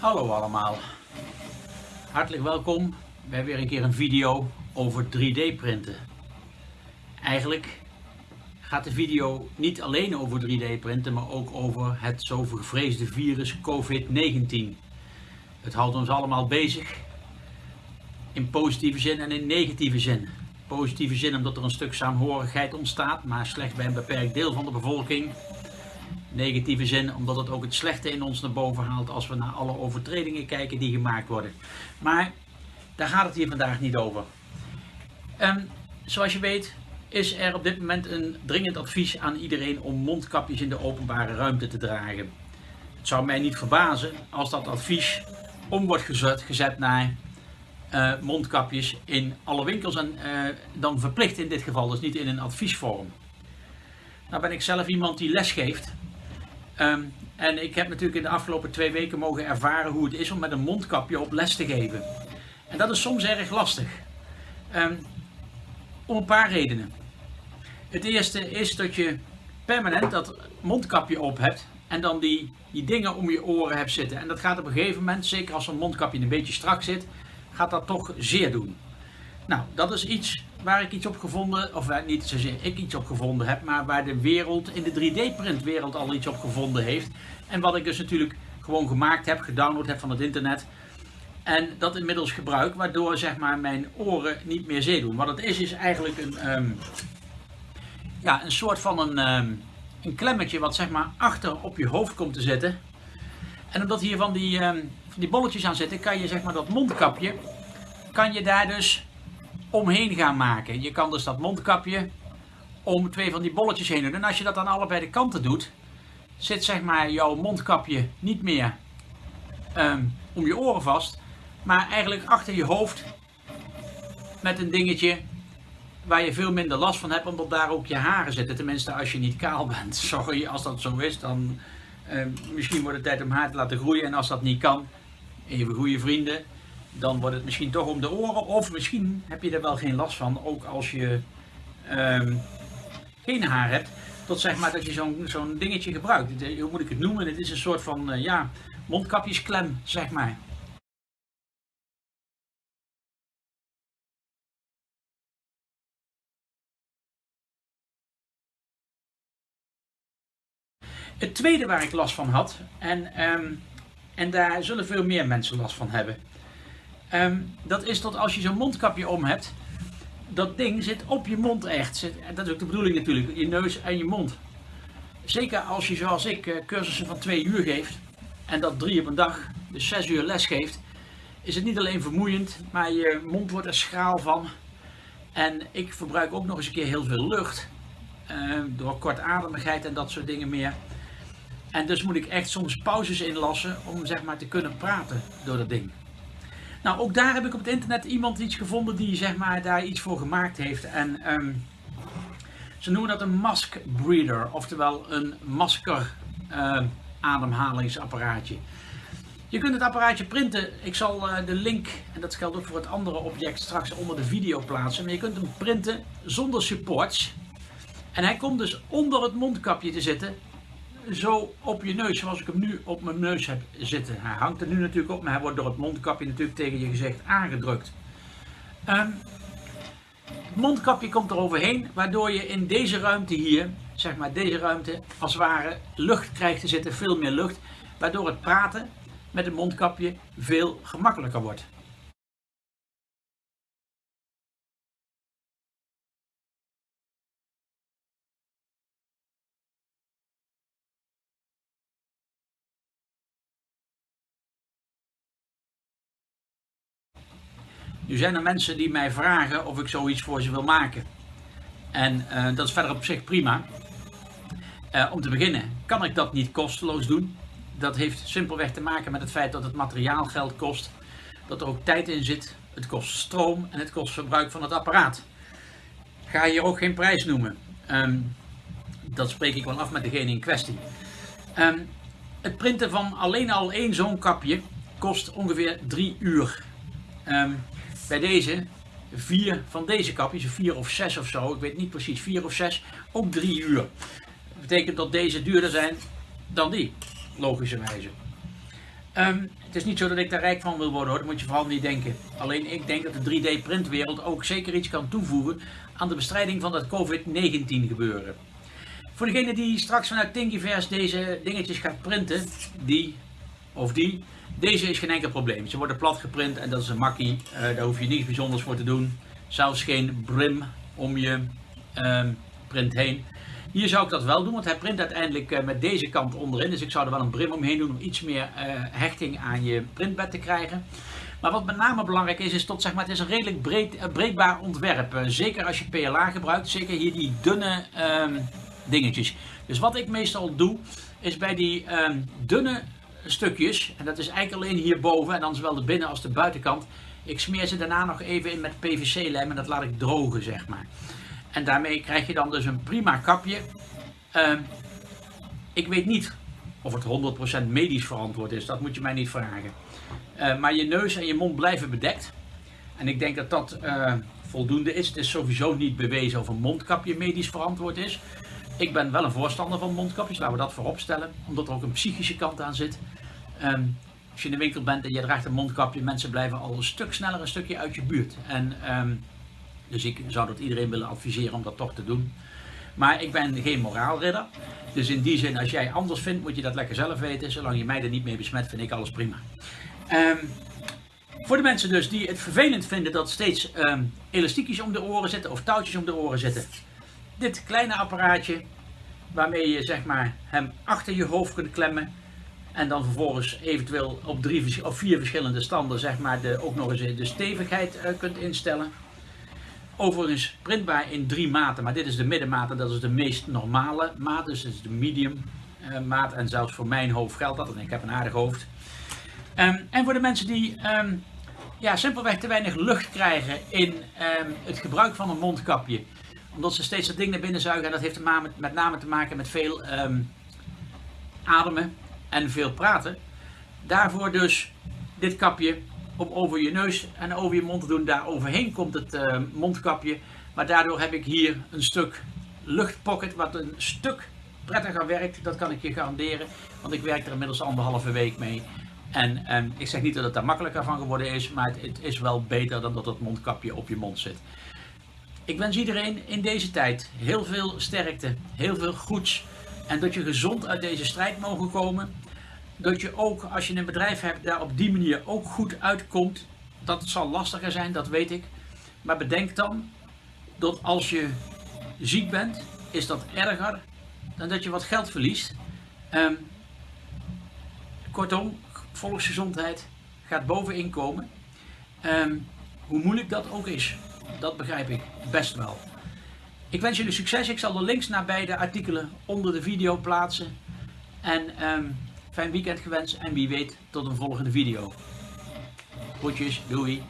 Hallo allemaal, hartelijk welkom bij weer een keer een video over 3D printen. Eigenlijk gaat de video niet alleen over 3D printen, maar ook over het zo gevreesde virus COVID-19. Het houdt ons allemaal bezig, in positieve zin en in negatieve zin. Positieve zin omdat er een stuk saamhorigheid ontstaat, maar slechts bij een beperkt deel van de bevolking negatieve zin, omdat het ook het slechte in ons naar boven haalt als we naar alle overtredingen kijken die gemaakt worden. Maar daar gaat het hier vandaag niet over. Um, zoals je weet is er op dit moment een dringend advies aan iedereen om mondkapjes in de openbare ruimte te dragen. Het zou mij niet verbazen als dat advies om wordt gezet, gezet naar uh, mondkapjes in alle winkels en uh, dan verplicht in dit geval, dus niet in een adviesvorm. Nou ben ik zelf iemand die les geeft Um, en ik heb natuurlijk in de afgelopen twee weken mogen ervaren hoe het is om met een mondkapje op les te geven. En dat is soms erg lastig. Um, om een paar redenen. Het eerste is dat je permanent dat mondkapje op hebt en dan die, die dingen om je oren hebt zitten. En dat gaat op een gegeven moment, zeker als zo'n mondkapje een beetje strak zit, gaat dat toch zeer doen. Nou, dat is iets waar ik iets op gevonden, of waar niet zozeer ik iets op gevonden heb, maar waar de wereld in de 3D-printwereld al iets op gevonden heeft. En wat ik dus natuurlijk gewoon gemaakt heb, gedownload heb van het internet. En dat inmiddels gebruik, waardoor zeg maar mijn oren niet meer zeer doen. Wat het is, is eigenlijk een, um, ja, een soort van een, um, een klemmetje wat zeg maar achter op je hoofd komt te zitten. En omdat hier van die, um, van die bolletjes aan zitten, kan je zeg maar dat mondkapje, kan je daar dus omheen gaan maken. Je kan dus dat mondkapje om twee van die bolletjes heen doen. En als je dat aan allebei de kanten doet, zit zeg maar jouw mondkapje niet meer um, om je oren vast, maar eigenlijk achter je hoofd met een dingetje waar je veel minder last van hebt, omdat daar ook je haren zitten. Tenminste, als je niet kaal bent. Sorry, als dat zo is, dan uh, misschien wordt het tijd om haar te laten groeien. En als dat niet kan, even goede vrienden, dan wordt het misschien toch om de oren. Of misschien heb je er wel geen last van, ook als je um, geen haar hebt. Tot zeg maar dat je zo'n zo'n dingetje gebruikt. Hoe moet ik het noemen? Het is een soort van uh, ja, mondkapjesklem, zeg maar. Het tweede waar ik last van had, en, um, en daar zullen veel meer mensen last van hebben, Um, dat is dat als je zo'n mondkapje om hebt, dat ding zit op je mond echt. Dat is ook de bedoeling natuurlijk, je neus en je mond. Zeker als je zoals ik eh, cursussen van twee uur geeft en dat drie op een dag, dus zes uur les geeft, is het niet alleen vermoeiend, maar je mond wordt er schraal van. En ik verbruik ook nog eens een keer heel veel lucht, uh, door kortademigheid en dat soort dingen meer. En dus moet ik echt soms pauzes inlassen om zeg maar te kunnen praten door dat ding. Nou, ook daar heb ik op het internet iemand iets gevonden die zeg maar daar iets voor gemaakt heeft. En um, ze noemen dat een mask breather, oftewel een masker uh, ademhalingsapparaatje. Je kunt het apparaatje printen. Ik zal uh, de link, en dat geldt ook voor het andere object, straks onder de video plaatsen. Maar je kunt hem printen zonder supports. En hij komt dus onder het mondkapje te zitten zo op je neus, zoals ik hem nu op mijn neus heb zitten. Hij hangt er nu natuurlijk op, maar hij wordt door het mondkapje natuurlijk tegen je gezicht aangedrukt. Um, het mondkapje komt er overheen, waardoor je in deze ruimte hier, zeg maar deze ruimte, als het ware lucht krijgt te zitten, veel meer lucht. Waardoor het praten met het mondkapje veel gemakkelijker wordt. Nu zijn er mensen die mij vragen of ik zoiets voor ze wil maken. En uh, dat is verder op zich prima. Uh, om te beginnen kan ik dat niet kosteloos doen. Dat heeft simpelweg te maken met het feit dat het materiaal geld kost. Dat er ook tijd in zit. Het kost stroom en het kost verbruik van het apparaat. Ga hier ook geen prijs noemen. Um, dat spreek ik wel af met degene in kwestie. Um, het printen van alleen al één zo'n kapje kost ongeveer drie uur. Um, bij deze vier van deze kapjes, vier of zes of zo, ik weet niet precies, vier of zes, ook drie uur. Dat betekent dat deze duurder zijn dan die, logischerwijze. Ehm, het is niet zo dat ik daar rijk van wil worden hoor, dat moet je vooral niet denken. Alleen ik denk dat de 3D-printwereld ook zeker iets kan toevoegen aan de bestrijding van dat COVID-19 gebeuren. Voor degene die straks vanuit Thingiverse deze dingetjes gaat printen, die of die, deze is geen enkel probleem. Ze worden plat geprint en dat is een makkie, uh, daar hoef je niets bijzonders voor te doen. Zelfs geen brim om je um, print heen. Hier zou ik dat wel doen, want hij print uiteindelijk uh, met deze kant onderin. Dus ik zou er wel een brim omheen doen om iets meer uh, hechting aan je printbed te krijgen. Maar wat met name belangrijk is, is tot zeg maar, het is een redelijk breed, breekbaar ontwerp. zeker als je PLA gebruikt, zeker hier die dunne um, dingetjes. Dus wat ik meestal doe, is bij die um, dunne stukjes, en dat is eigenlijk alleen hierboven, en dan zowel de binnen- als de buitenkant, ik smeer ze daarna nog even in met PVC-lijm en dat laat ik drogen, zeg maar. En daarmee krijg je dan dus een prima kapje. Uh, ik weet niet of het 100% medisch verantwoord is, dat moet je mij niet vragen. Uh, maar je neus en je mond blijven bedekt. En ik denk dat dat uh, voldoende is. Het is sowieso niet bewezen of een mondkapje medisch verantwoord is. Ik ben wel een voorstander van mondkapjes, laten we dat voorop stellen. Omdat er ook een psychische kant aan zit. Um, als je in de winkel bent en je draagt een mondkapje, mensen blijven al een stuk sneller een stukje uit je buurt. En, um, dus ik zou dat iedereen willen adviseren om dat toch te doen. Maar ik ben geen moraalridder. Dus in die zin, als jij anders vindt, moet je dat lekker zelf weten. Zolang je mij er niet mee besmet, vind ik alles prima. Um, voor de mensen dus die het vervelend vinden dat steeds elastiekjes om de oren zitten of touwtjes om de oren zitten. Dit kleine apparaatje waarmee je zeg maar hem achter je hoofd kunt klemmen. En dan vervolgens eventueel op, drie, of vier verschillende standen zeg maar de, ook nog eens de stevigheid uh, kunt instellen. Overigens printbaar in drie maten, maar dit is de middenmaat en dat is de meest normale maat. Dus dit is de medium uh, maat en zelfs voor mijn hoofd geldt dat, en ik heb een aardig hoofd. Um, en voor de mensen die um, ja, simpelweg te weinig lucht krijgen in um, het gebruik van een mondkapje. Omdat ze steeds dat ding naar binnen zuigen en dat heeft met, name te maken met veel ademen en veel praten. Daarvoor dus dit kapje om over je neus en over je mond te doen. Daar overheen komt het uh, mondkapje. Maar daardoor heb ik hier een stuk luchtpocket wat een stuk prettiger werkt. Dat kan ik je garanderen. Want ik werk er inmiddels anderhalve week mee. En um, ik zeg niet dat het daar makkelijker van geworden is. Maar het, het is wel beter dan dat het mondkapje op je mond zit. Ik wens iedereen in deze tijd heel veel sterkte. Heel veel goeds. En dat je gezond uit deze strijd mogen komen. Dat je ook, als je een bedrijf hebt, daar op die manier ook goed uitkomt. Dat zal lastiger zijn, dat weet ik. Maar bedenk dan dat als je ziek bent, is dat erger dan dat je wat geld verliest. Um, kortom, volksgezondheid gaat boven inkomen. Um, hoe moeilijk dat ook is, dat begrijp ik best wel. Ik wens jullie succes. Ik zal de links naar beide artikelen onder de video plaatsen. En um, fijn weekend gewenst en wie weet tot een volgende video. Groetjes, doei!